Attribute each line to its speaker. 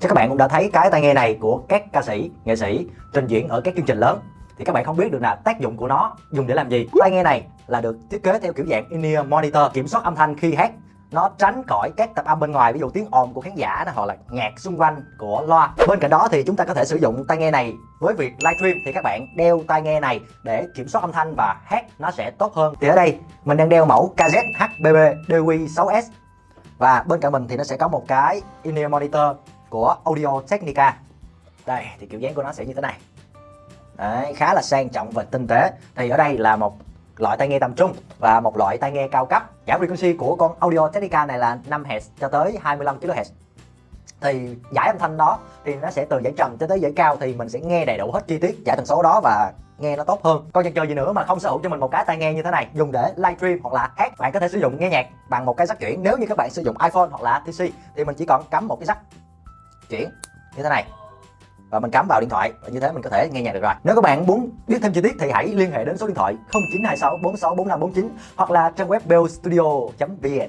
Speaker 1: Chắc các bạn cũng đã thấy cái tai nghe này của các ca sĩ, nghệ sĩ trình diễn ở các chương trình lớn. Thì các bạn không biết được là tác dụng của nó dùng để làm gì. Tai nghe này là được thiết kế theo kiểu dạng in-ear monitor kiểm soát âm thanh khi hát. Nó tránh khỏi các tập âm bên ngoài ví dụ tiếng ồn của khán giả này, hoặc là nhạc xung quanh của loa. Bên cạnh đó thì chúng ta có thể sử dụng tai nghe này với việc livestream. Thì các bạn đeo tai nghe này để kiểm soát âm thanh và hát nó sẽ tốt hơn. Thì ở đây mình đang đeo mẫu KZ HBB DQ6S và bên cạnh mình thì nó sẽ có một cái in-ear monitor của Audio Technica. Đây thì kiểu dáng của nó sẽ như thế này. Đấy, khá là sang trọng và tinh tế. Thì ở đây là một loại tai nghe tầm trung và một loại tai nghe cao cấp. Giải frequency của con Audio Technica này là 5 Hz cho tới 25 kHz thì giải âm thanh đó thì nó sẽ từ giải trầm cho tới giải cao thì mình sẽ nghe đầy đủ hết chi tiết giải tần số đó và nghe nó tốt hơn. Còn chần chờ gì nữa mà không sở hữu cho mình một cái tai nghe như thế này dùng để livestream hoặc là hát bạn có thể sử dụng nghe nhạc bằng một cái rắc chuyển. Nếu như các bạn sử dụng iPhone hoặc là TC thì mình chỉ còn cắm một cái rắc chuyển như thế này. Và mình cắm vào điện thoại và như thế mình có thể nghe nhạc được rồi. Nếu các bạn muốn biết thêm chi tiết thì hãy liên hệ đến số điện thoại 0926 46 45 49 hoặc là trang web bellstudio vn.